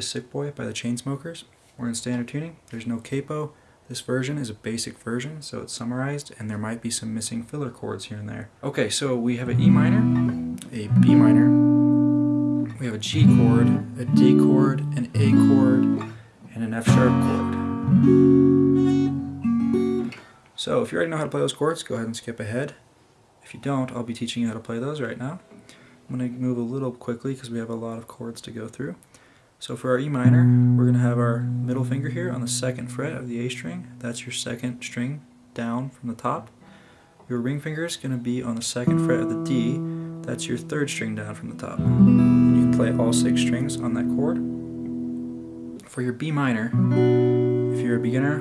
Sick Boy by the Chainsmokers. We're in standard tuning. There's no capo. This version is a basic version, so it's summarized, and there might be some missing filler chords here and there. Okay, so we have an E minor, a B minor, we have a G chord, a D chord, an A chord, and an F sharp chord. So if you already know how to play those chords, go ahead and skip ahead. If you don't, I'll be teaching you how to play those right now. I'm going to move a little quickly because we have a lot of chords to go through. So for our E minor, we're going to have our middle finger here on the second fret of the A string. That's your second string down from the top. Your ring finger is going to be on the second fret of the D. That's your third string down from the top. And you can play all six strings on that chord. For your B minor, if you're a beginner,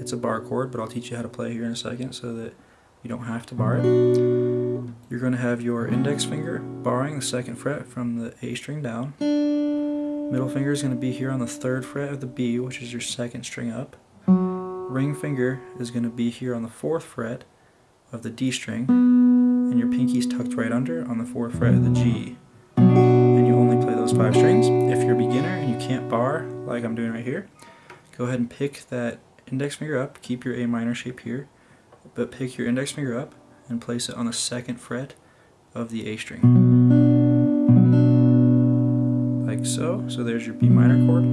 it's a bar chord, but I'll teach you how to play here in a second so that you don't have to bar it. You're going to have your index finger barring the second fret from the A string down. Middle finger is going to be here on the third fret of the B, which is your second string up. Ring finger is going to be here on the fourth fret of the D string, and your pinky's tucked right under on the fourth fret of the G. And you only play those five strings. If you're a beginner and you can't bar, like I'm doing right here, go ahead and pick that index finger up, keep your A minor shape here, but pick your index finger up and place it on the second fret of the A string like so. So there's your B minor chord.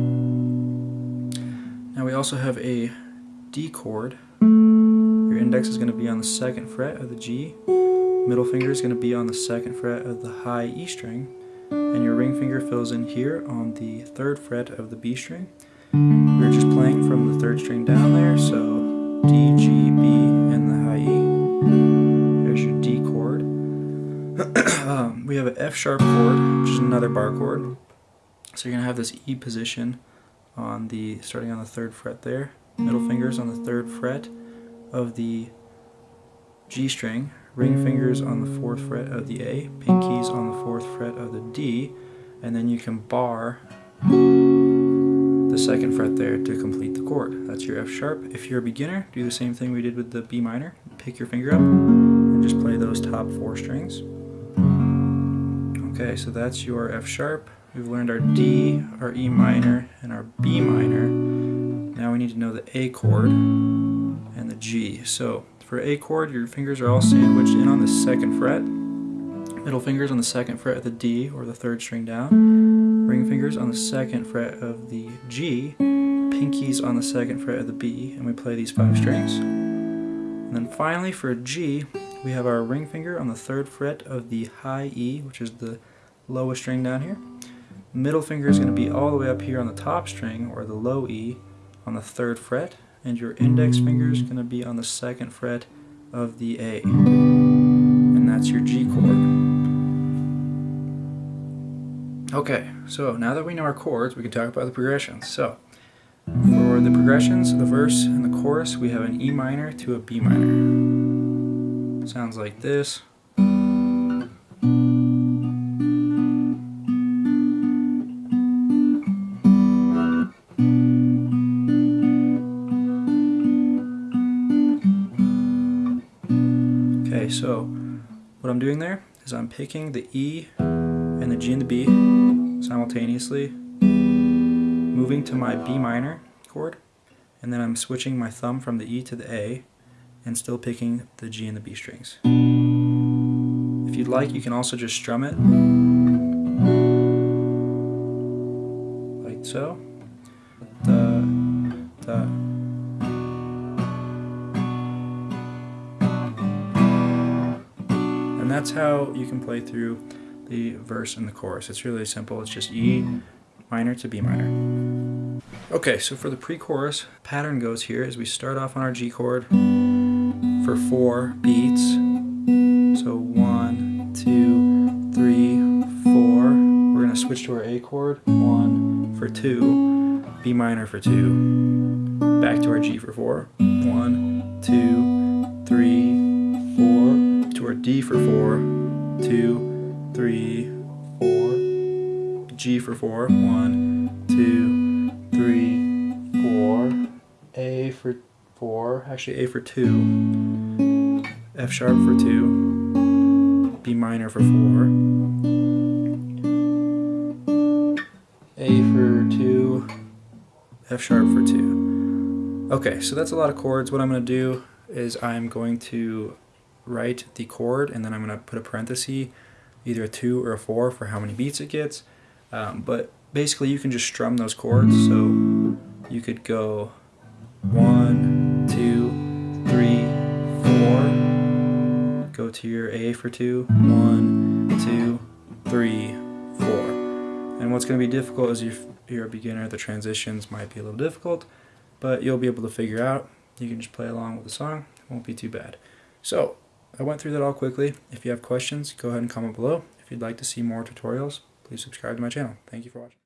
Now we also have a D chord. Your index is going to be on the second fret of the G. Middle finger is going to be on the second fret of the high E string. And your ring finger fills in here on the third fret of the B string. We're just playing from the third string down there, so D, G, B, and the high E. There's your D chord. um, we have an F sharp chord, which is another bar chord. So you're going to have this E position on the starting on the third fret there. Middle fingers on the third fret of the G string, ring fingers on the fourth fret of the A, pinkies on the fourth fret of the D, and then you can bar the second fret there to complete the chord. That's your F sharp. If you're a beginner, do the same thing we did with the B minor. Pick your finger up and just play those top four strings. Okay, so that's your F sharp. We've learned our D, our E minor, and our B minor. Now we need to know the A chord and the G. So for A chord, your fingers are all sandwiched in on the second fret. Middle fingers on the second fret of the D, or the third string down. Ring fingers on the second fret of the G. Pinkies on the second fret of the B, and we play these five strings. And then finally for G, we have our ring finger on the third fret of the high E, which is the lowest string down here. Middle finger is going to be all the way up here on the top string, or the low E, on the third fret, and your index finger is going to be on the second fret of the A. And that's your G chord. Okay, so now that we know our chords, we can talk about the progressions. So, for the progressions, the verse and the chorus, we have an E minor to a B minor. Sounds like this. So what I'm doing there is I'm picking the E and the G and the B simultaneously, moving to my B minor chord, and then I'm switching my thumb from the E to the A and still picking the G and the B strings. If you'd like, you can also just strum it, like so. That's how you can play through the verse and the chorus. It's really simple. It's just E minor to B minor. Okay, so for the pre-chorus, pattern goes here as we start off on our G chord for four beats. So one, two, three, four. We're gonna switch to our A chord. One for two, B minor for two. Back to our G for four. One, two, D for four, two, three, four, G for four, one, two, three, four, A for four, actually A for two, F sharp for two, B minor for four, A for 2, F sharp for 2. Okay, so that's a lot of chords. What I'm going to do is I'm going to write the chord and then I'm going to put a parenthesis, either a 2 or a 4 for how many beats it gets. Um, but basically you can just strum those chords. So you could go 1, 2, 3, 4. Go to your A for 2. 1, 2, 3, 4. And what's going to be difficult is if you're a beginner, the transitions might be a little difficult, but you'll be able to figure out. You can just play along with the song. It won't be too bad. So I went through that all quickly. If you have questions, go ahead and comment below. If you'd like to see more tutorials, please subscribe to my channel. Thank you for watching.